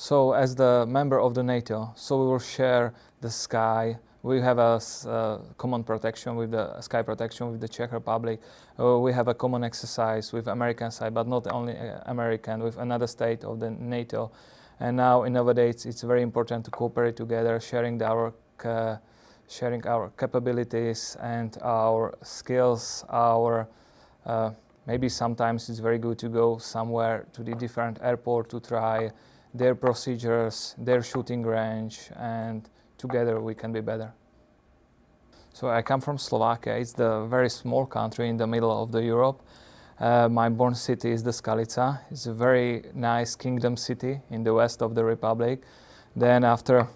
So as the member of the NATO, so we will share the sky. We have a uh, common protection with the sky protection with the Czech Republic. Uh, we have a common exercise with American side, but not only uh, American, with another state of the NATO. And now nowadays, it's very important to cooperate together, sharing our sharing our capabilities and our skills, our uh, maybe sometimes it's very good to go somewhere to the different airport to try their procedures, their shooting range, and together we can be better. So I come from Slovakia. It's the very small country in the middle of the Europe. Uh, my born city is the Skalica. It's a very nice kingdom city in the west of the republic. Then after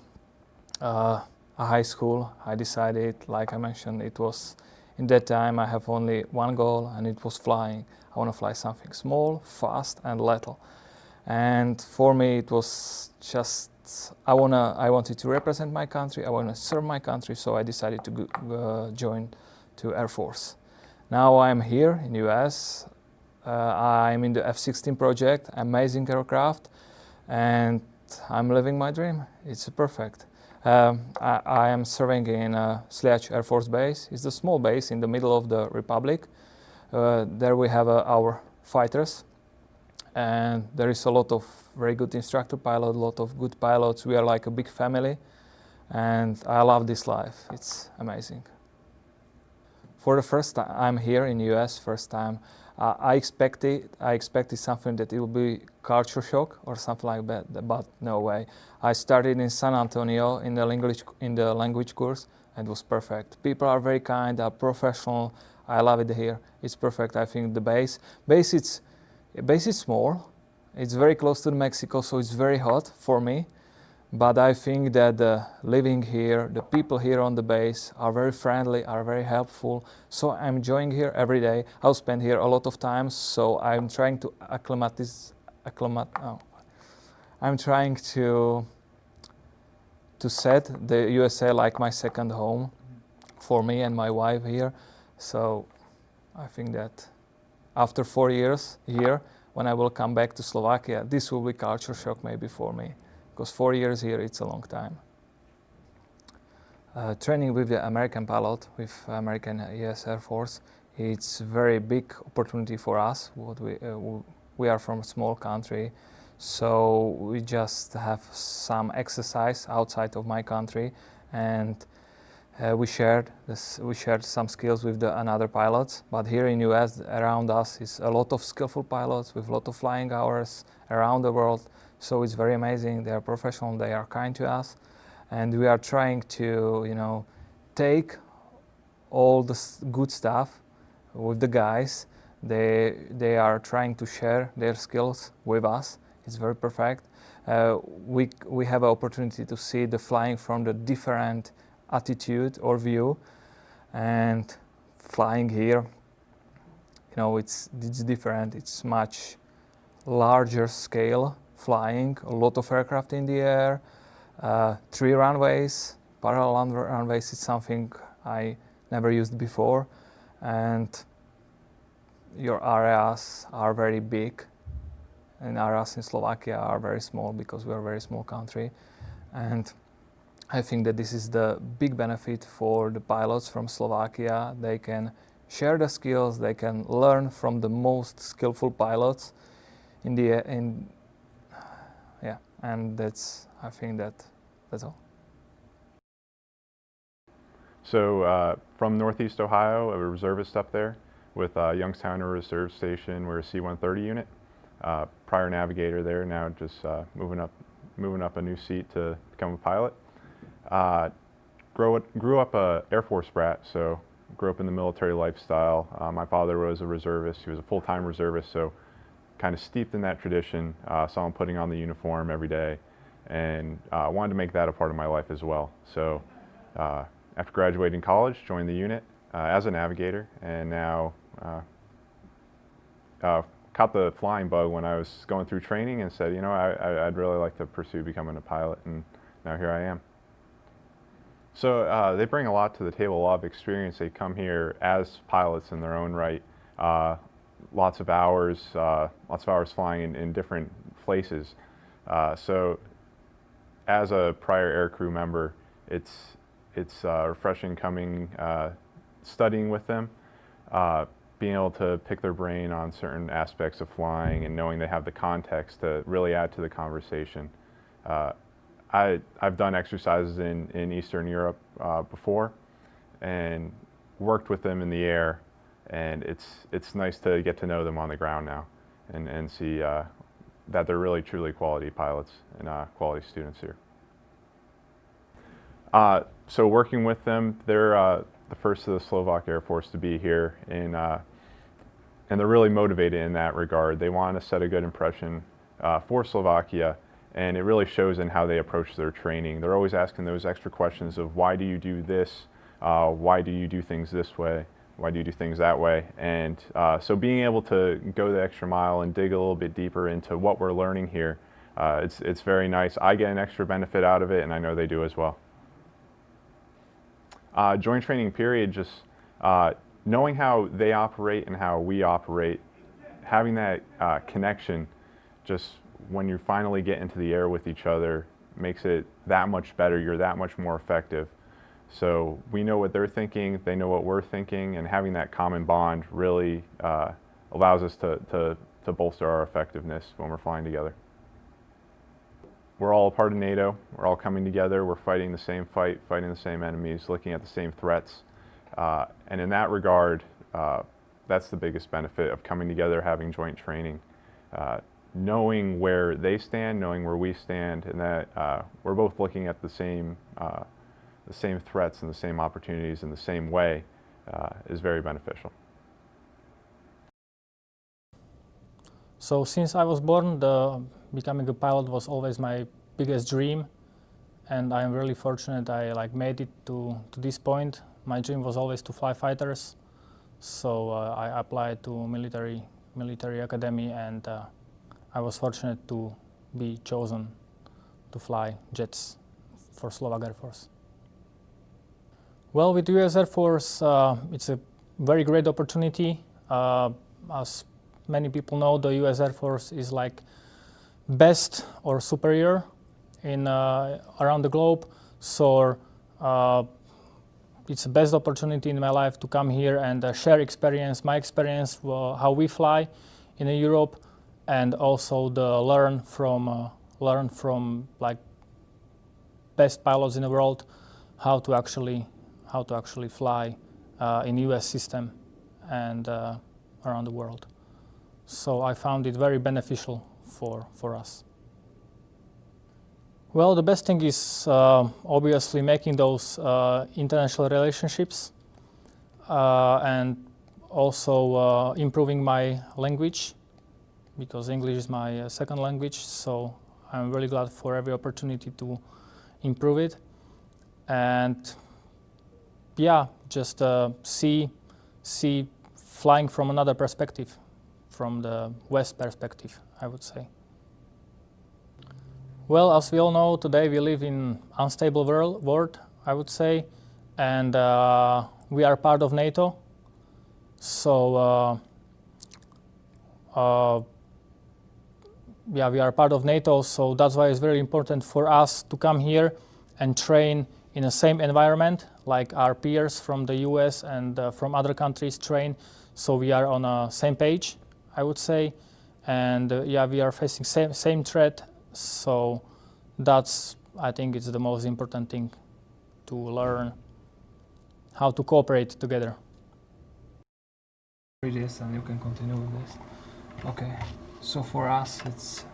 uh, a high school, I decided, like I mentioned, it was in that time I have only one goal and it was flying. I want to fly something small, fast and little. And for me it was just, I, wanna, I wanted to represent my country, I want to serve my country, so I decided to uh, join to Air Force. Now I'm here in US, uh, I'm in the F-16 project, amazing aircraft, and I'm living my dream. It's perfect. Um, I, I, am serving in uh, Air Force Base. It's a small base in the middle of the Republic. Uh, there we have uh, our fighters and there is a lot of very good instructor pilot, a lot of good pilots. We are like a big family and I love this life. It's amazing. For the first time I'm here in US, first time, uh, I expected I expected something that it will be culture shock or something like that, but no way. I started in San Antonio in the language in the language course and it was perfect. People are very kind, are professional. I love it here. It's perfect. I think the base base it's base is small. It's very close to Mexico, so it's very hot for me. But I think that living here, the people here on the base are very friendly, are very helpful. So I'm enjoying here every day. I'll spend here a lot of time, so I'm trying to acclimatize, acclimat, oh. I'm trying to to set the USA like my second home for me and my wife here. So I think that after four years here, when I will come back to Slovakia, this will be culture shock maybe for me because four years here, it's a long time. Uh, training with the American pilot, with American US Air Force, it's very big opportunity for us. What we, uh, we are from a small country, so we just have some exercise outside of my country and uh, we shared this, we shared some skills with the another pilots, but here in US around us is a lot of skillful pilots with a lot of flying hours around the world. So it's very amazing. They are professional. They are kind to us, and we are trying to, you know, take all the good stuff with the guys. They they are trying to share their skills with us. It's very perfect. Uh, we we have an opportunity to see the flying from the different attitude or view, and flying here. You know, it's it's different. It's much larger scale flying, a lot of aircraft in the air, uh, three runways, parallel runways is something I never used before and your areas are very big and areas in Slovakia are very small because we are a very small country and I think that this is the big benefit for the pilots from Slovakia. They can share the skills, they can learn from the most skillful pilots in the in yeah, and that's I think that that's all. So uh, from Northeast Ohio, a reservist up there with uh, Youngstown Reserve Station. We're a C-130 unit. Uh, prior navigator there, now just uh, moving up, moving up a new seat to become a pilot. Uh, grow, grew up a Air Force brat, so grew up in the military lifestyle. Uh, my father was a reservist. He was a full-time reservist, so kind of steeped in that tradition, uh, saw him putting on the uniform every day, and uh, wanted to make that a part of my life as well. So uh, after graduating college, joined the unit uh, as a navigator, and now uh, uh, caught the flying bug when I was going through training and said, you know, I, would really like to pursue becoming a pilot, and now here I am. So they bring a lot to the table, a lot of experience. They come here as pilots in their own right lots of hours, uh, lots of hours flying in, in different places. Uh, so as a prior aircrew member, it's, it's uh, refreshing coming, uh, studying with them, uh, being able to pick their brain on certain aspects of flying and knowing they have the context to really add to the conversation. Uh, I, I've done exercises in, in Eastern Europe uh, before and worked with them in the air and it's, it's nice to get to know them on the ground now and, and see uh, that they're really truly quality pilots and uh, quality students here. Uh, so working with them, they're uh, the first of the Slovak Air Force to be here in, uh, and they're really motivated in that regard. They want to set a good impression uh, for Slovakia and it really shows in how they approach their training. They're always asking those extra questions of why do you do this, uh, why do you do things this way, why do you do things that way? And uh, so being able to go the extra mile and dig a little bit deeper into what we're learning here, uh, it's, it's very nice. I get an extra benefit out of it and I know they do as well. Uh, joint training period, just uh, knowing how they operate and how we operate, having that uh, connection just when you finally get into the air with each other makes it that much better. You're that much more effective. So we know what they're thinking, they know what we're thinking, and having that common bond really uh, allows us to, to, to bolster our effectiveness when we're flying together. We're all a part of NATO. We're all coming together. We're fighting the same fight, fighting the same enemies, looking at the same threats. Uh, and in that regard, uh, that's the biggest benefit of coming together, having joint training. Knowing where they stand, knowing where we stand, and that uh, we're both looking at the same, uh, the same threats and the same opportunities in the same way uh, is very beneficial. So since I was born, the becoming a pilot was always my biggest dream, and I'm really fortunate I like made it to, to this point. My dream was always to fly fighters, so uh, I applied to military military academy and uh, I was fortunate to be chosen to fly jets for Slovak Air Force. Well, with US Air Force, uh, it's a very great opportunity. Uh, as many people know, the US Air Force is like best or superior in uh, around the globe. So uh, it's the best opportunity in my life to come here and uh, share experience, my experience, how we fly in Europe, and also the learn from uh, learn from like best pilots in the world how to actually how to actually fly uh, in U.S. system and uh, around the world. So I found it very beneficial for for us. Well, the best thing is uh, obviously making those uh, international relationships uh, and also improving my language because English is my uh, second language, so I'm really glad for every opportunity to improve it. And yeah, just uh, see, see flying from another perspective, from the West perspective, I would say. Well, as we all know, today we live in unstable world, world I would say, and uh, we are part of NATO. So uh, uh, yeah, we are part of NATO, so that's why it's very important for us to come here and train in the same environment like our peers from the US and uh, from other countries train. So we are on the same page, I would say. And uh, yeah, we are facing same, same threat. So that's, I think it's the most important thing to learn how to cooperate together. And you can continue with this. Okay. So for us, it's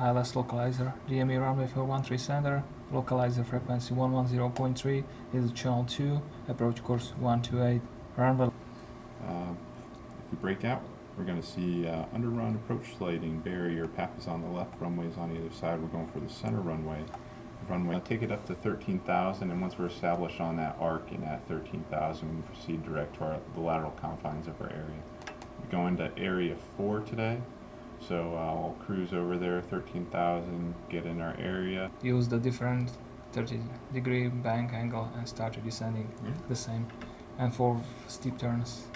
ILS localizer, DME runway for 13 center, localizer frequency 110.3, is channel 2, approach course 128, runway. Uh, if we break out, we're going to see uh, underrun approach sliding, barrier, path is on the left, runways on either side. We're going for the center runway. Runway, take it up to 13,000, and once we're established on that arc and at 13,000, we proceed direct to our, the lateral confines of our area. We go into area 4 today. So I'll cruise over there, 13,000, get in our area. Use the different 30 degree bank angle and start descending yeah. the same. And for steep turns.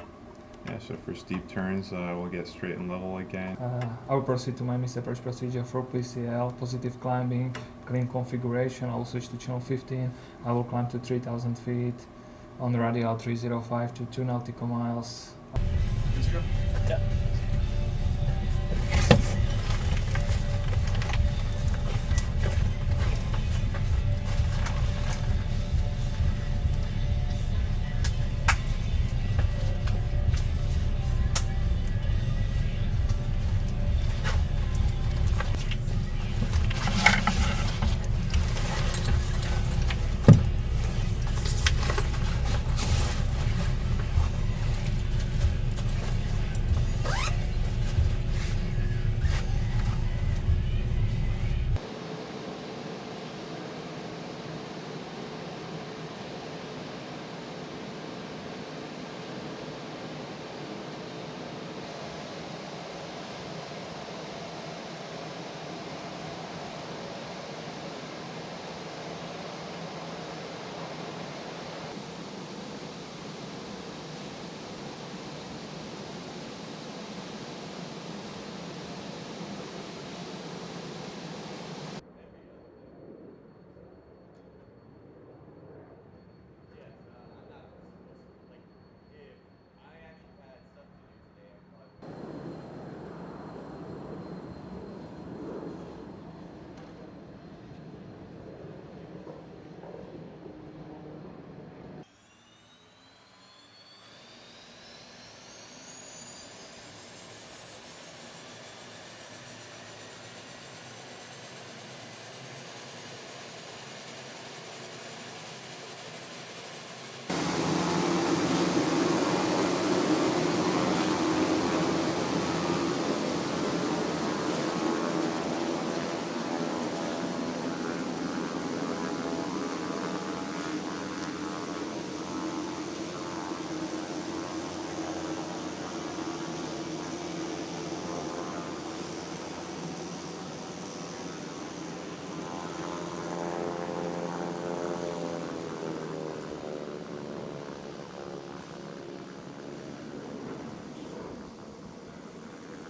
Yeah, so for steep turns, uh, we'll get straight and level again. Uh, I will proceed to my missed approach procedure for PCL, positive climbing, clean configuration. I will switch to channel 15. I will climb to 3,000 feet on the radial 305 to 2 nautical miles. Let's go. Yeah.